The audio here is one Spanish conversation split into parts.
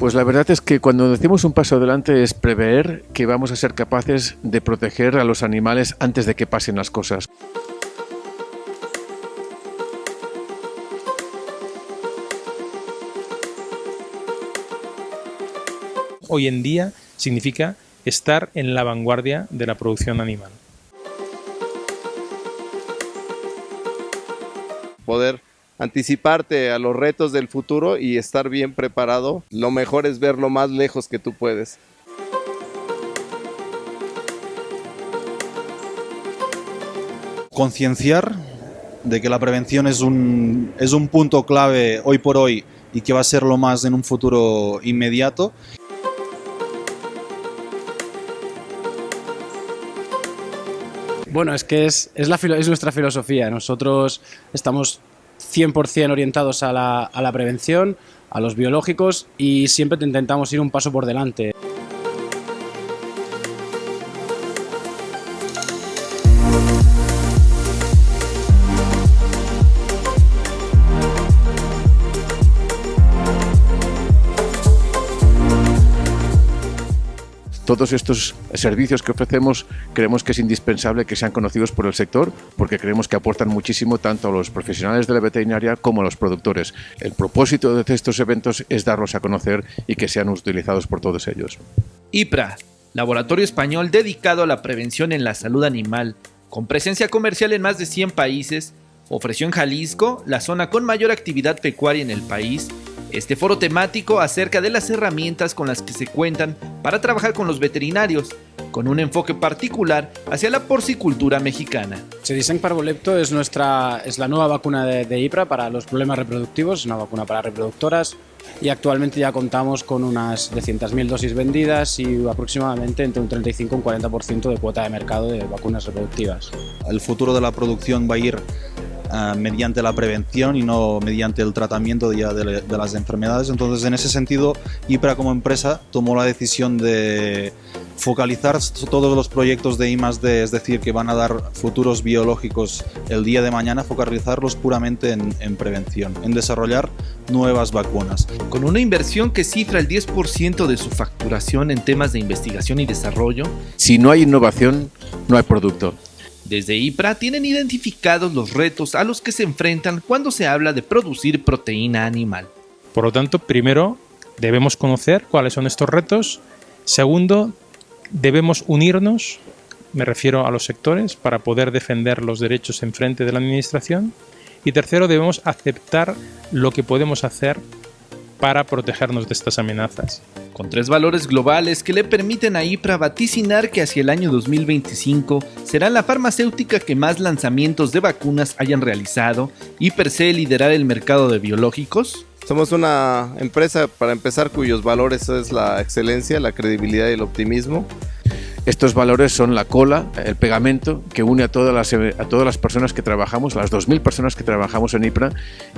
Pues la verdad es que cuando decimos un paso adelante es prever que vamos a ser capaces de proteger a los animales antes de que pasen las cosas. Hoy en día significa estar en la vanguardia de la producción animal. Poder anticiparte a los retos del futuro y estar bien preparado, lo mejor es ver lo más lejos que tú puedes. Concienciar de que la prevención es un, es un punto clave hoy por hoy y que va a ser lo más en un futuro inmediato. Bueno, es que es, es, la, es nuestra filosofía. Nosotros estamos 100% orientados a la, a la prevención, a los biológicos y siempre intentamos ir un paso por delante. Todos estos servicios que ofrecemos creemos que es indispensable que sean conocidos por el sector porque creemos que aportan muchísimo tanto a los profesionales de la veterinaria como a los productores. El propósito de estos eventos es darlos a conocer y que sean utilizados por todos ellos. IPRA, laboratorio español dedicado a la prevención en la salud animal, con presencia comercial en más de 100 países, ofreció en Jalisco, la zona con mayor actividad pecuaria en el país, este foro temático acerca de las herramientas con las que se cuentan para trabajar con los veterinarios, con un enfoque particular hacia la porcicultura mexicana. Sedisen Parvolepto es, nuestra, es la nueva vacuna de, de IPRA para los problemas reproductivos, es una vacuna para reproductoras y actualmente ya contamos con unas 200.000 dosis vendidas y aproximadamente entre un 35 y un 40% de cuota de mercado de vacunas reproductivas. El futuro de la producción va a ir Uh, mediante la prevención y no mediante el tratamiento ya de, de, las enfermedades. Entonces, en ese sentido, IPRA como empresa tomó la decisión de focalizar todos los proyectos de I+D, es decir, que van a dar futuros biológicos el día de mañana, focalizarlos puramente en, en prevención, en desarrollar nuevas vacunas. Con una inversión que cifra el 10% de su facturación en temas de investigación y desarrollo. Si no hay innovación, no hay producto. Desde IPRA tienen identificados los retos a los que se enfrentan cuando se habla de producir proteína animal. Por lo tanto, primero debemos conocer cuáles son estos retos. Segundo, debemos unirnos, me refiero a los sectores, para poder defender los derechos en frente de la administración. Y tercero, debemos aceptar lo que podemos hacer para protegernos de estas amenazas. Con tres valores globales que le permiten a IPRA vaticinar que hacia el año 2025 será la farmacéutica que más lanzamientos de vacunas hayan realizado y per se liderar el mercado de biológicos. Somos una empresa, para empezar, cuyos valores es la excelencia, la credibilidad y el optimismo. Estos valores son la cola, el pegamento que une a todas las, a todas las personas que trabajamos, las 2.000 personas que trabajamos en IPRA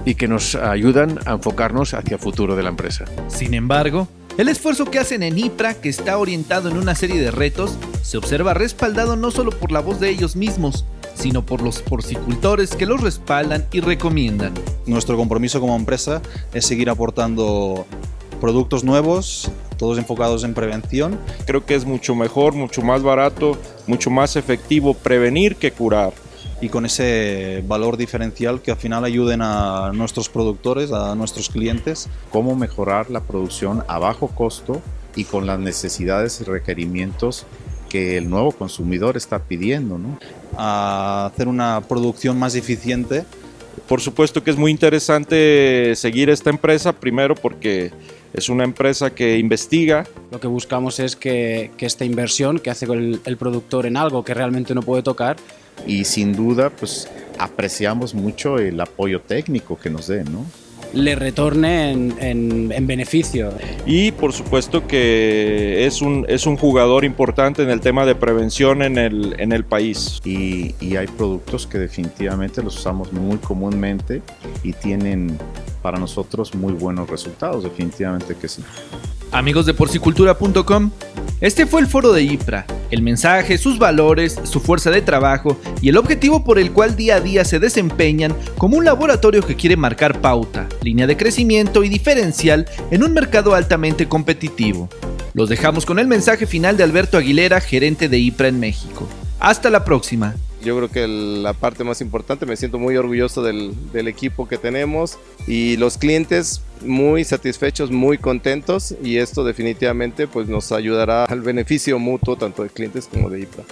y que nos ayudan a enfocarnos hacia el futuro de la empresa. Sin embargo, el esfuerzo que hacen en IPRA, que está orientado en una serie de retos, se observa respaldado no solo por la voz de ellos mismos, sino por los porcicultores que los respaldan y recomiendan. Nuestro compromiso como empresa es seguir aportando productos nuevos, todos enfocados en prevención. Creo que es mucho mejor, mucho más barato, mucho más efectivo prevenir que curar. Y con ese valor diferencial que al final ayuden a nuestros productores, a nuestros clientes. Cómo mejorar la producción a bajo costo y con las necesidades y requerimientos que el nuevo consumidor está pidiendo. ¿no? A hacer una producción más eficiente. Por supuesto que es muy interesante seguir esta empresa, primero porque es una empresa que investiga. Lo que buscamos es que, que esta inversión que hace el, el, productor en algo que realmente no puede tocar. Y sin duda, pues apreciamos mucho el apoyo técnico que nos den, ¿no? Le retorne en, en, en, beneficio. Y por supuesto que es un, es un jugador importante en el tema de prevención en el, en el país. Y, y hay productos que definitivamente los usamos muy comúnmente y tienen para nosotros muy buenos resultados, definitivamente que sí. Amigos de porcicultura.com, este fue el foro de IPRA, El mensaje, sus valores, su fuerza de trabajo y el objetivo por el cual día a día se desempeñan como un laboratorio que quiere marcar pauta, línea de crecimiento y diferencial en un mercado altamente competitivo. Los dejamos con el mensaje final de Alberto Aguilera, gerente de IPRA en México. Hasta la próxima. Yo creo que la parte más importante, me siento muy orgulloso del, del, equipo que tenemos y los clientes muy satisfechos, muy contentos y esto definitivamente pues nos ayudará al beneficio mutuo tanto de clientes como de IPRA.